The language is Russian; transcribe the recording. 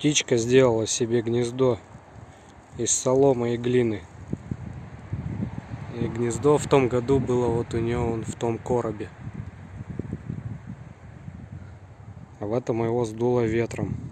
птичка сделала себе гнездо из соломы и глины. И гнездо в том году было вот у нее он в том коробе. А в этом его сдуло ветром.